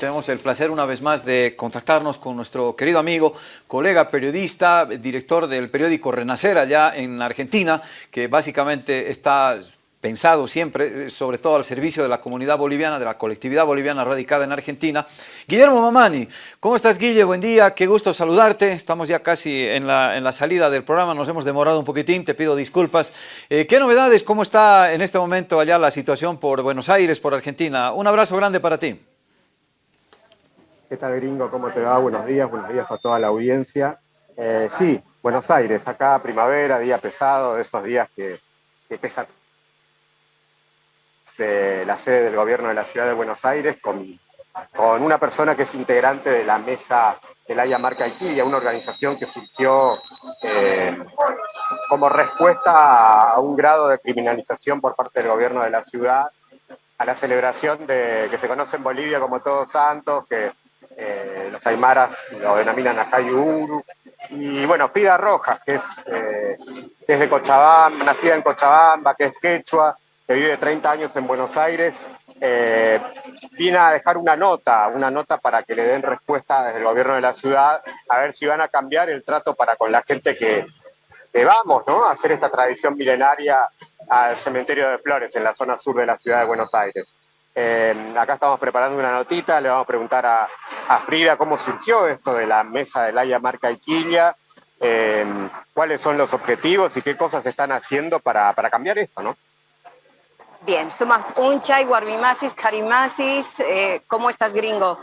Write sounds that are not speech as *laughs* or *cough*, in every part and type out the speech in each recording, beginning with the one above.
tenemos el placer una vez más de contactarnos con nuestro querido amigo, colega periodista, director del periódico Renacer allá en Argentina, que básicamente está pensado siempre, eh, sobre todo al servicio de la comunidad boliviana, de la colectividad boliviana radicada en Argentina. Guillermo Mamani, ¿cómo estás Guille? Buen día, qué gusto saludarte. Estamos ya casi en la, salida del programa, nos hemos demorado un poquitín, te pido disculpas. Eh, ¿Qué novedades, cómo está en este momento allá la situación por Buenos Aires, por Argentina? Un abrazo grande para ti. ¿Qué tal gringo? ¿Cómo te va? Buenos días, buenos días a toda la audiencia. Eh, sí, Buenos Aires, acá primavera, día pesado, de esos días que, que pesa de la sede del gobierno de la ciudad de Buenos Aires con, una persona que es integrante de la mesa del Haya Marca Iquilia, una organización que surgió eh, como respuesta a un grado de criminalización por parte del gobierno de la ciudad, a la celebración de que se conoce en Bolivia como Todos Santos, que eh, los aymaras lo denominan Uru y bueno, Pida Rojas, que es, eh, que es de Cochabamba, nacida en Cochabamba, que es quechua, que vive 30 años en Buenos Aires, eh, vine a dejar una nota, una nota para que le den respuesta desde el gobierno de la ciudad, a ver si van a cambiar el trato para con la gente que, vamos, ¿no? A hacer esta tradición milenaria al cementerio de Flores, en la zona sur de la ciudad de Buenos Aires. Eh, acá estamos preparando una notita, le vamos a preguntar a, Frida cómo surgió esto de la mesa de Laia Marca Iquilla, eh, cuáles son los objetivos y qué cosas están haciendo para, para cambiar esto, ¿no? Bien, somos Unchay, Guarbimasis, Carimasis, eh, ¿cómo estás gringo?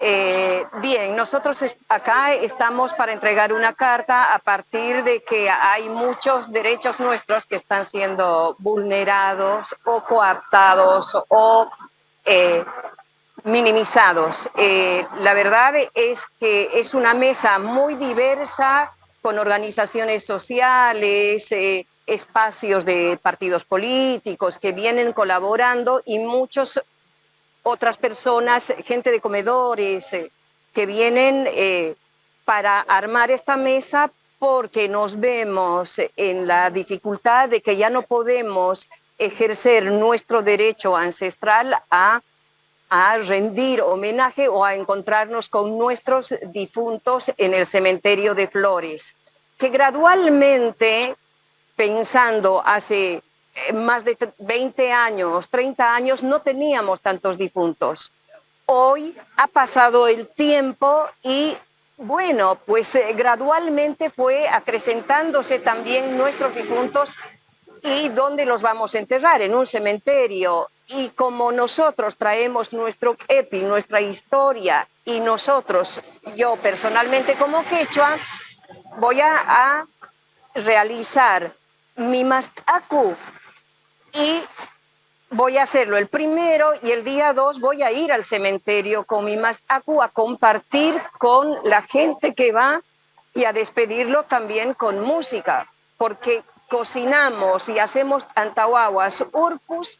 Bien, nosotros acá estamos para entregar una carta a partir de que hay muchos derechos nuestros que están siendo vulnerados o coaptados o eh, minimizados. la verdad es que es una mesa muy diversa con organizaciones sociales, espacios de partidos políticos que vienen colaborando y muchas otras personas, gente de comedores, eh, que vienen eh, para armar esta mesa porque nos vemos en la dificultad de que ya no podemos ejercer nuestro derecho ancestral a, a rendir homenaje o a encontrarnos con nuestros difuntos en el cementerio de Flores, que gradualmente pensando hace eh, más de 20 años, 30 años, no teníamos tantos difuntos. Hoy ha pasado el tiempo y bueno, pues eh, gradualmente fue acrecentándose también nuestros difuntos y dónde los vamos a enterrar, en un cementerio. Y como nosotros traemos nuestro EPI, nuestra historia, y nosotros, yo personalmente como quechuas, voy a, realizar mi mastaku y voy a hacerlo el primero y el día dos voy a ir al cementerio con mi mastaku a compartir con la gente que va y a despedirlo también con música, porque cocinamos y hacemos antahuaguas, urpus,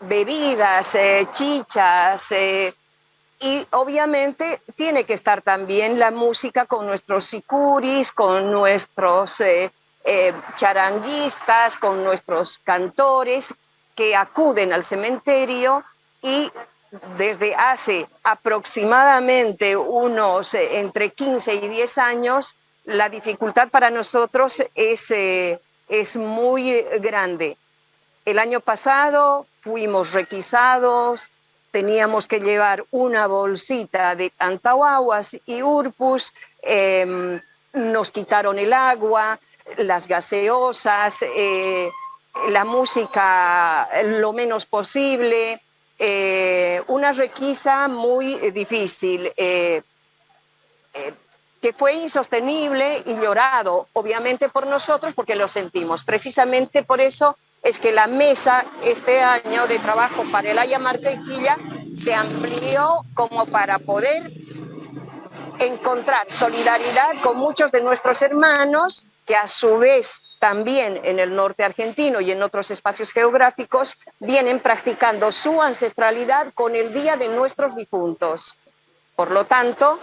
bebidas, eh, chichas, eh, y obviamente tiene que estar también la música con nuestros sicuris, con nuestros eh, charanguistas, con nuestros cantores que acuden al cementerio y desde hace aproximadamente unos entre 15 y 10 años, la dificultad para nosotros es, eh, es muy grande. El año pasado fuimos requisados, teníamos que llevar una bolsita de antahuaguas y urpus, em, nos quitaron el agua, las gaseosas, eh, la música lo menos posible, eh, una requisa muy difícil, que fue insostenible y llorado, obviamente por nosotros, porque lo sentimos. Precisamente por eso es que la mesa este año de trabajo para el Haya Marquequilla se amplió como para poder encontrar solidaridad con muchos de nuestros hermanos que a su vez también en el norte argentino y en otros espacios geográficos vienen practicando su ancestralidad con el Día de nuestros difuntos. Por lo tanto,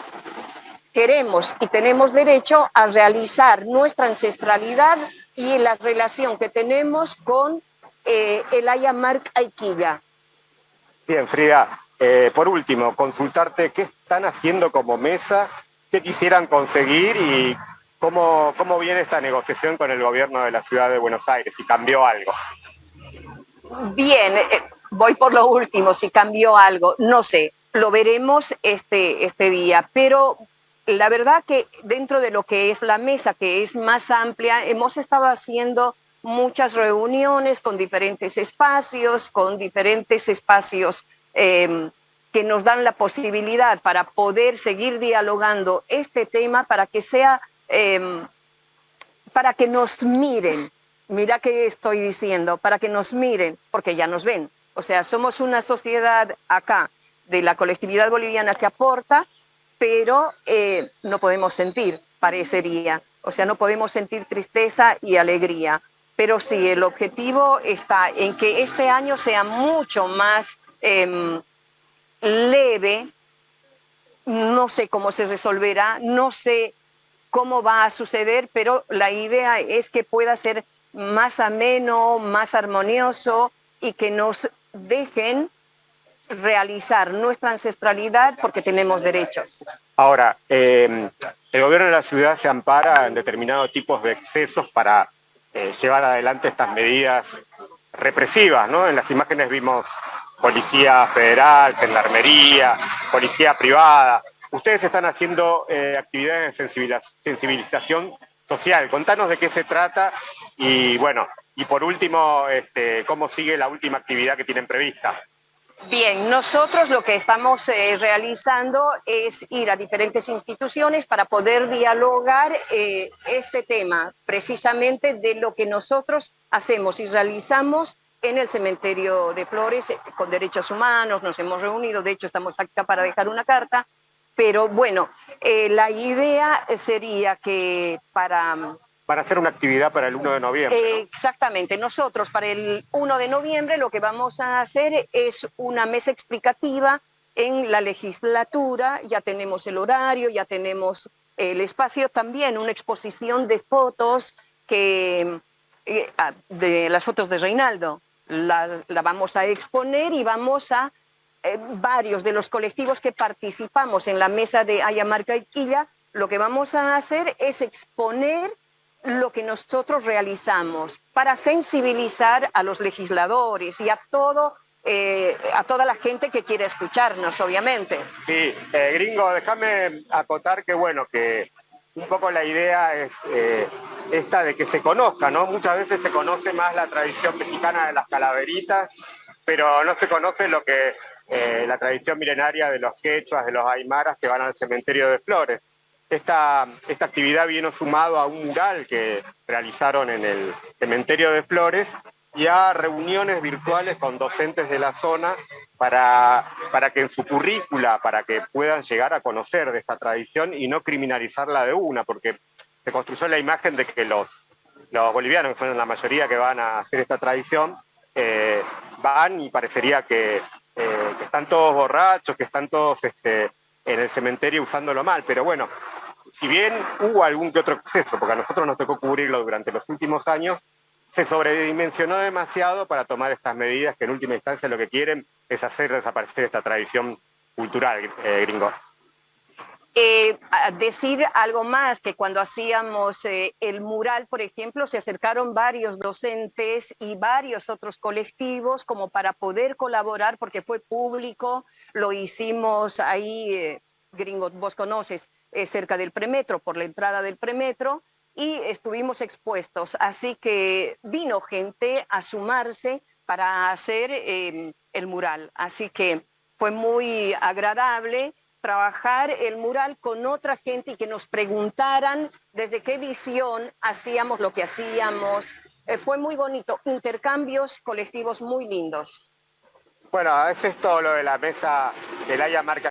queremos y tenemos derecho a realizar nuestra ancestralidad y la relación que tenemos con eh, el Ayamark Aiquilla. Bien, Frida, eh, por último, consultarte qué están haciendo como mesa, qué quisieran conseguir y cómo, cómo viene esta negociación con el gobierno de la ciudad de Buenos Aires, si cambió algo. Bien, eh, voy por lo último, si cambió algo, no sé, lo veremos este, este día, pero la verdad que dentro de lo que es la mesa, que es más amplia, hemos estado haciendo muchas reuniones con diferentes espacios, con diferentes espacios em, que nos dan la posibilidad para poder seguir dialogando este tema para que sea, em, para que nos miren, mira qué estoy diciendo, para que nos miren, porque ya nos ven. O sea, somos una sociedad acá de la colectividad boliviana que aporta, pero eh, no podemos sentir, parecería. O sea, no podemos sentir tristeza y alegría. Pero sí, el objetivo está en que este año sea mucho más em, leve. No sé cómo se resolverá, no sé cómo va a suceder, pero la idea es que pueda ser más ameno, más armonioso y que nos dejen realizar nuestra ancestralidad porque tenemos derechos. Ahora, eh, el gobierno de la ciudad se ampara en determinados tipos de excesos para eh, llevar adelante estas medidas represivas, ¿no? En las imágenes vimos policía federal, gendarmería, policía privada. Ustedes están haciendo eh, actividades de sensibilización social. Contanos de qué se trata y, bueno, y por último, este, cómo sigue la última actividad que tienen prevista. Bien, nosotros lo que estamos eh, realizando es ir a diferentes instituciones para poder dialogar eh, este tema, precisamente de lo que nosotros hacemos y realizamos en el cementerio de Flores eh, con derechos humanos, nos hemos reunido, de hecho estamos acá para dejar una carta, pero bueno, la idea sería que para para hacer una actividad para el 1 de noviembre. Exactamente. Nosotros para el 1 de noviembre lo que vamos a hacer es una mesa explicativa en la legislatura. Ya tenemos el horario, ya tenemos el espacio también, una exposición de fotos que, eh, ah, de las fotos de Reinaldo. La, vamos a exponer y vamos a eh, varios de los colectivos que participamos en la mesa de Ayamarca y Quilla, lo que vamos a hacer es exponer lo que nosotros realizamos para sensibilizar a los legisladores y a todo eh, a toda la gente que quiere escucharnos, obviamente. Sí, eh, gringo, déjame acotar que bueno, que un poco la idea es eh, esta de que se conozca, ¿no? Muchas veces se conoce más la tradición mexicana de las calaveritas, pero no se conoce lo que la tradición milenaria de los quechuas, de los aymaras que van al cementerio de flores. Esta, esta actividad vino sumado a un mural que realizaron en el cementerio de Flores y a reuniones virtuales con docentes de la zona para, para que en su currícula, para que puedan llegar a conocer de esta tradición y no criminalizarla de una, porque se construyó la imagen de que los, los bolivianos, que son la mayoría que van a hacer esta tradición, eh, van y parecería que, eh, que, están todos borrachos, que están todos este, en el cementerio usándolo mal, pero bueno, si bien hubo algún que otro exceso, porque a nosotros nos tocó cubrirlo durante los últimos años, se sobredimensionó demasiado para tomar estas medidas que en última instancia lo que quieren es hacer desaparecer esta tradición cultural, eh, gringo. Eh, decir algo más, que cuando hacíamos eh, el mural, por ejemplo, se acercaron varios docentes y varios otros colectivos como para poder colaborar, porque fue público, lo hicimos ahí, gringo, vos conoces, cerca del premetro, por la entrada del premetro, y estuvimos expuestos. Así que vino gente a sumarse para hacer el mural. Así que fue muy agradable trabajar el mural con otra gente y que nos preguntaran desde qué visión hacíamos lo que hacíamos. Eh, fue muy bonito, intercambios colectivos muy lindos. Bueno, es esto lo de la mesa del Haya Marca.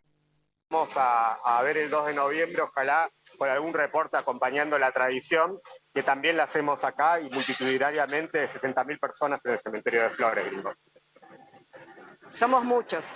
A, ver el 2 de noviembre, ojalá con algún reporte acompañando la tradición, que también la hacemos acá y multitudinariamente 60.000 personas en el cementerio de Flores, Somos muchos.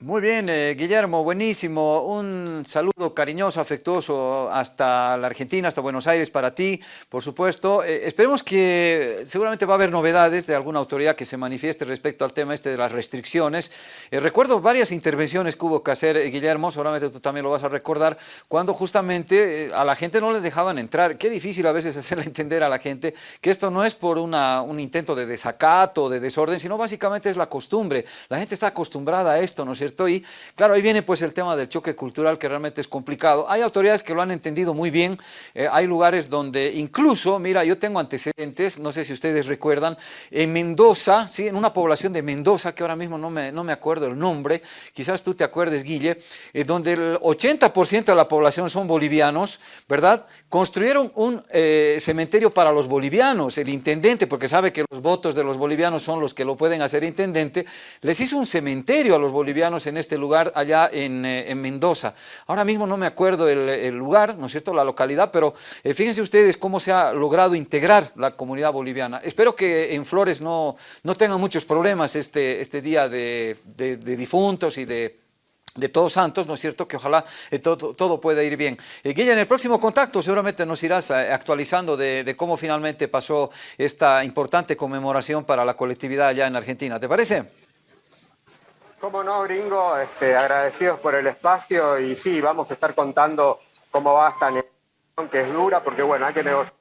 Muy bien, eh, Guillermo, buenísimo. Un saludo cariñoso, afectuoso hasta la Argentina, hasta Buenos Aires para ti, por supuesto. Eh, esperemos que seguramente va a haber novedades de alguna autoridad que se manifieste respecto al tema este de las restricciones. Eh, recuerdo varias intervenciones que hubo que hacer, Guillermo, seguramente tú también lo vas a recordar, cuando justamente a la gente no le dejaban entrar. Qué difícil a veces *laughs* hacerle entender a la gente que esto no es por una, un intento de desacato, de desorden, sino básicamente es la costumbre. La gente está acostumbrada a esto, ¿no es cierto? Y claro, ahí viene pues el tema del choque cultural que realmente es complicado. Hay autoridades que lo han entendido muy bien, eh, hay lugares donde incluso, mira, yo tengo antecedentes, no sé si ustedes recuerdan, en Mendoza, ¿sí? en una población de Mendoza, que ahora mismo no me, no me acuerdo el nombre, quizás tú te acuerdes, Guille, eh, donde el 80% de la población son bolivianos, ¿verdad? Construyeron un eh, cementerio para los bolivianos, el intendente, porque sabe que los votos de los bolivianos son los que lo pueden hacer intendente, les hizo un cementerio a los bolivianos en este lugar allá en, eh, Mendoza. Ahora mismo no me acuerdo el, lugar, ¿no es cierto?, la localidad, pero eh, fíjense ustedes cómo se ha logrado integrar la comunidad boliviana. Espero que en Flores no, no tengan muchos problemas este, este día de, difuntos y de de todos santos, ¿no es cierto? Que ojalá eh, todo, todo, pueda ir bien. Eh, en el próximo contacto seguramente nos irás actualizando de, de, cómo finalmente pasó esta importante conmemoración para la colectividad allá en Argentina. ¿Te parece? Cómo no, gringo, este, agradecidos por el espacio y sí, vamos a estar contando cómo va esta negociación que es dura, porque bueno, hay que negociar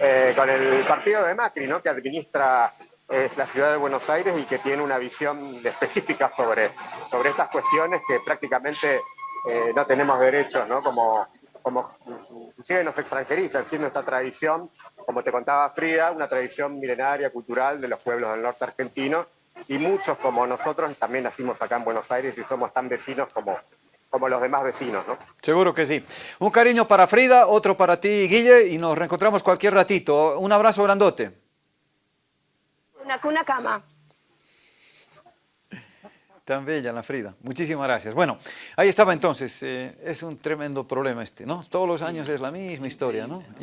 eh, con el partido de Macri, ¿no? que administra eh, la ciudad de Buenos Aires y que tiene una visión específica sobre, sobre estas cuestiones que prácticamente eh, no tenemos derechos, ¿no? Como, como inclusive nos extranjerizan, siendo esta tradición, como te contaba Frida, una tradición milenaria, cultural de los pueblos del norte argentino, y muchos como nosotros también nacimos acá en Buenos Aires y somos tan vecinos como, como los demás vecinos, ¿no? Seguro que sí. Un cariño para Frida, otro para ti, Guille, y nos reencontramos cualquier ratito. Un abrazo grandote. Una cuna cama. Tan bella la Frida. Muchísimas gracias. Bueno, ahí estaba entonces. Eh, es un tremendo problema este, ¿no? Todos los años es la misma historia, ¿no?